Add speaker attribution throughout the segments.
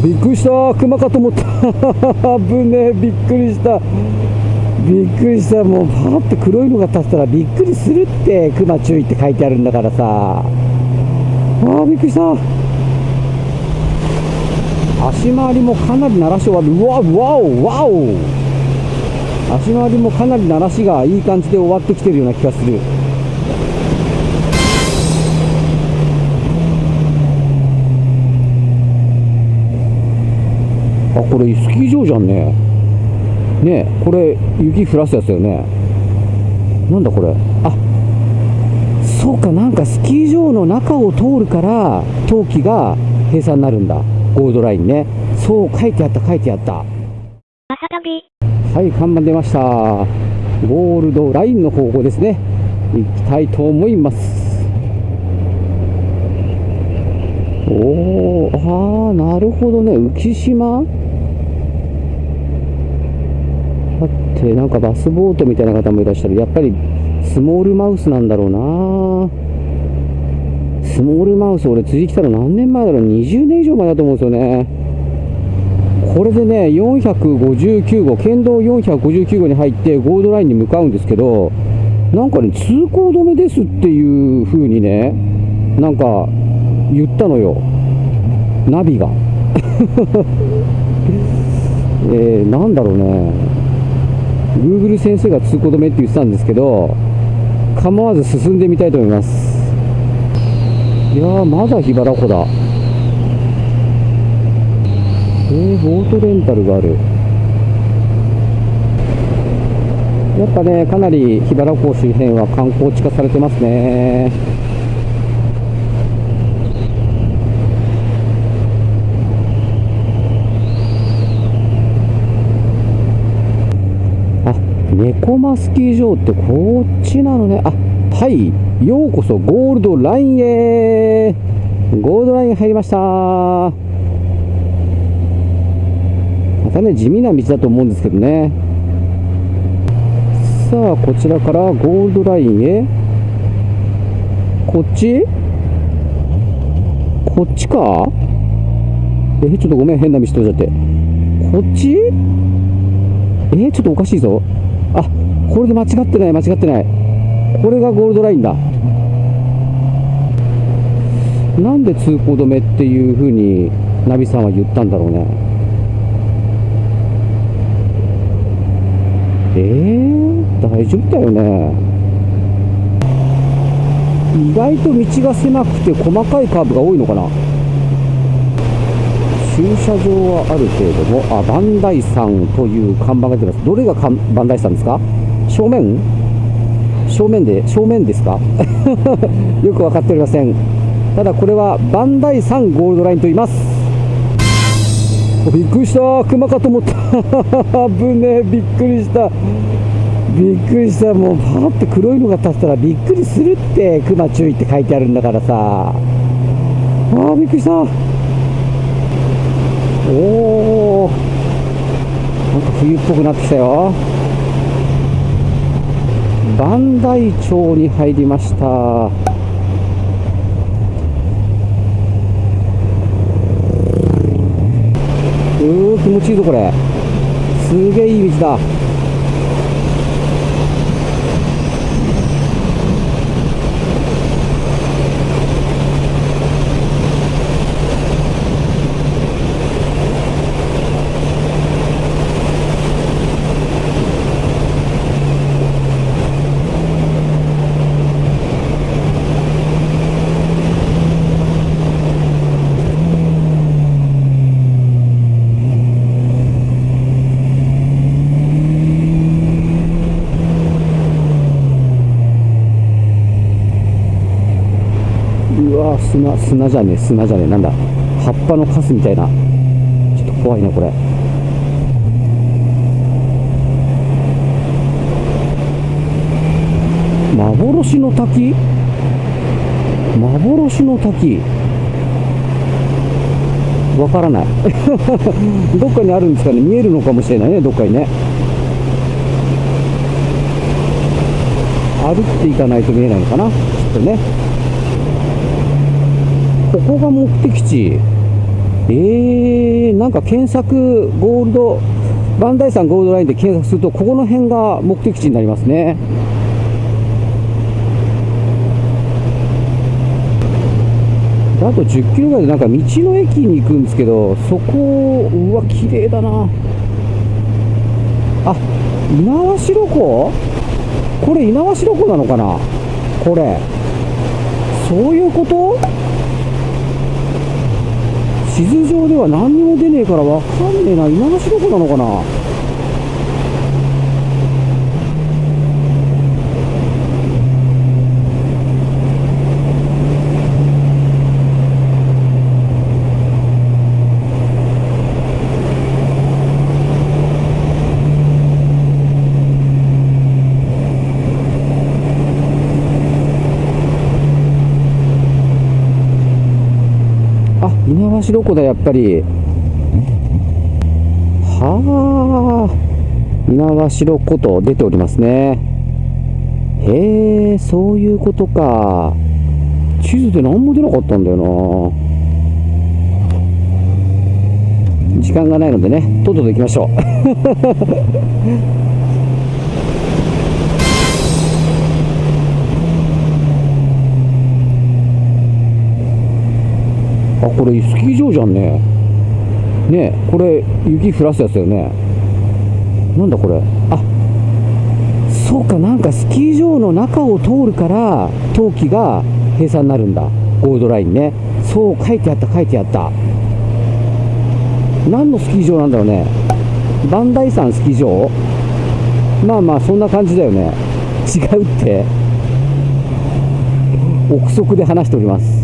Speaker 1: びっくりした。熊かと思った。危ねえ。びっくりした。びっくりした。もうパーッと黒いのが立ったらびっくりするって熊注意って書いてあるんだからさ。あーびっくりした。足回りもかなり鳴らし終わる。うわわおわお。足回りもかなり鳴らしがいい感じで終わってきてるような気がする。あこれスキー場じゃんね。ねえこれ雪降らすやつだよね。なんだこれ。あそうかなんかスキー場の中を通るから冬季が閉鎖になるんだ。ゴールドラインね。そう書いてあった書いてあった。はい看板出ました。ゴールドラインの方向ですね。行きたいと思います。おおああなるほどね。浮島だってなんかバスボートみたいな方もいらっしゃる。やっぱりスモールマウスなんだろうな。スモールマウス俺次来たの何年前だろう。20年以上前だと思うんですよね。これでね459号県道459号に入ってゴールドラインに向かうんですけどなんかね通行止めですっていう風にねなんか言ったのよ。ナビが。えー、なんだろうね。Google 先生が通行止めって言ってたんですけど構わず進んでみたいと思います。いやまだ桧原湖だ。えー、ボートレンタルがある。やっぱねかなり桧原湖周辺は観光地化されてますね。猫マスキー場ってこっちなのね。あはい。ようこそゴールドラインへ。ゴールドライン入りました。またね地味な道だと思うんですけどね。さあこちらからゴールドラインへ。こっち？こっちか？えちょっとごめん。変な道通っちゃって。こっち？えちょっとおかしいぞ。これで間違ってない間違ってない。これがゴールドラインだ。なんで通行止めっていう風にナビさんは言ったんだろうね。えー、大丈夫だよね。意外と道が狭くて細かいカーブが多いのかな。駐車場はあるけれどもあバンダイさんという看板が出てます。どれがかんバンダイさんですか？正面？正面で正面ですか？よく分かっておりません。ただこれはバンダイさんゴールドラインと言います。びっくりした。熊かと思った。危ねえ。びっくりした。びっくりした。もうパーッと黒いのが立ったらびっくりするって。熊注意って書いてあるんだからさ。あーびっくりした。おおなんか冬っぽくなってきたよ。磐梯町に入りました。うー気持ちいいぞこれ。すげえいい道だうわ砂砂じゃねえ砂じゃねえなんだ。葉っぱのカスみたいな。ちょっと怖いなこれ。幻の滝？幻の滝。わからない。どっかにあるんですかね？見えるのかもしれないねどっかにね。歩っていかないと見えないのかな？きっとね。ここが目的地。えー、なんか検索ゴールドバンダイ山ゴールドラインで検索するとここの辺が目的地になりますね。あと10キロぐらいでなんか道の駅に行くんですけどそこうわ綺麗だな。あ猪苗代湖？これ猪苗代湖なのかな？これ。そういうこと？地図上では何にも出ねえから分かんねえな。今の仕事なのかな？橋どこだやっぱり。はあ猪苗代湖と出ておりますね。へえそういうことか。地図で何も出なかったんだよな。時間がないのでねとっとと行きましょう。あこれスキー場じゃんね。ねこれ雪降らすやつだよね。なんだこれ。あそうかなんかスキー場の中を通るから冬季が閉鎖になるんだ。ゴールドラインね。そう書いてあった書いてあった。何のスキー場なんだろうね。磐梯山スキー場？まあまあそんな感じだよね。違うって。憶測で話しております。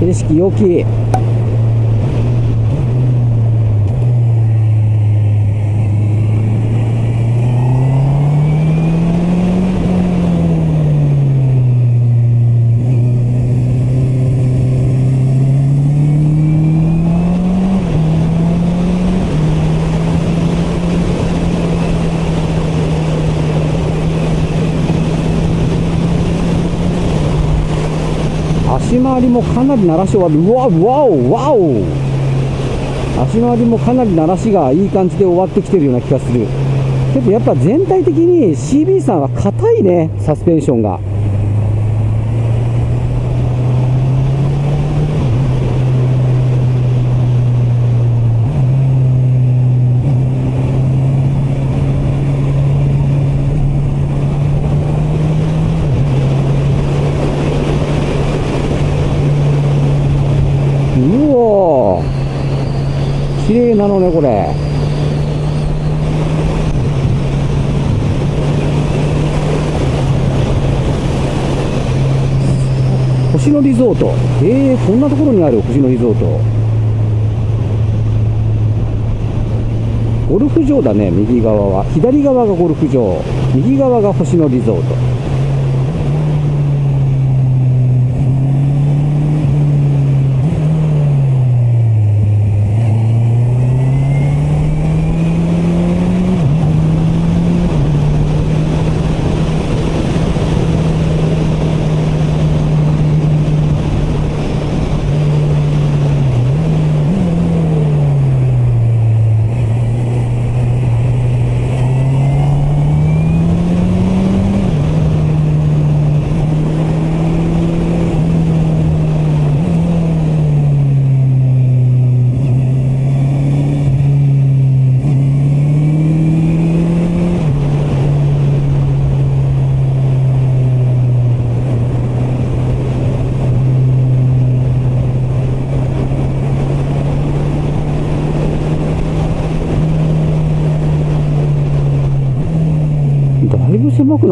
Speaker 1: 景色良き足回りもかなり鳴らし終わる。うわわおわお足回りもかなり鳴らしがいい感じで終わってきてるような気がする。けどやっぱ全体的に CB さんは硬いねサスペンションが綺麗なのねこれ星野リゾート。えー、こんなところにある星野リゾート。ゴルフ場だね右側は。左側がゴルフ場。右側が星野リゾート。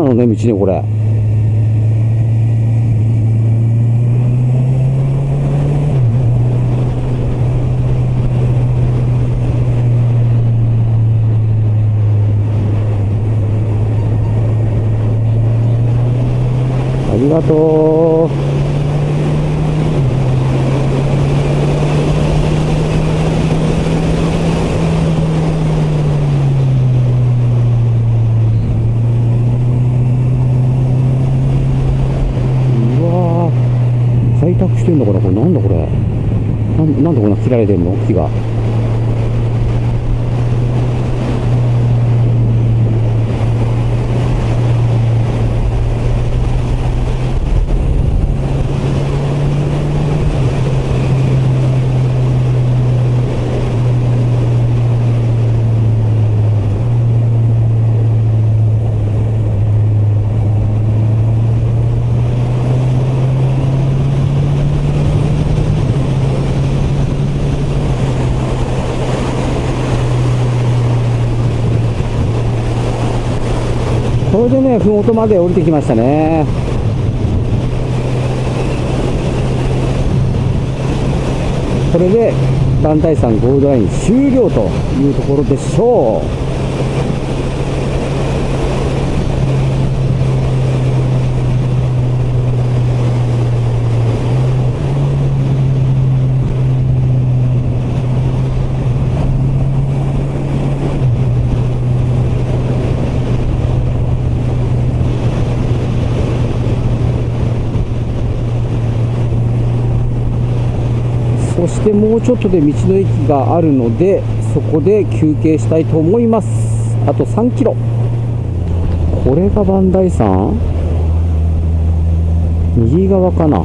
Speaker 1: のね道ねこれ。ありがとうわー開拓してんのかなこれなんだこれなんなんでこんな切られてんの木が。ねふもとまで降りてきましたねこれで団体山ゴールドライン終了というところでしょうそしてもうちょっとで道の駅があるのでそこで休憩したいと思います。あと3キロ。これが磐梯山？右側かな？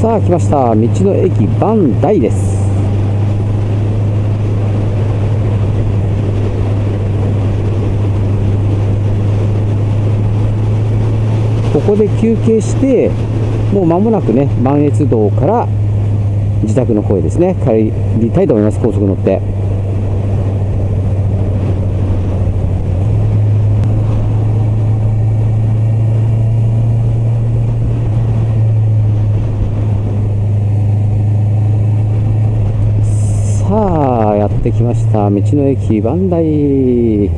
Speaker 1: さあ来ました。道の駅磐梯です。ここで休憩してもう間もなくね磐越道から自宅の方へですね帰りたいと思います高速乗って。さあやってきました。道の駅磐梯。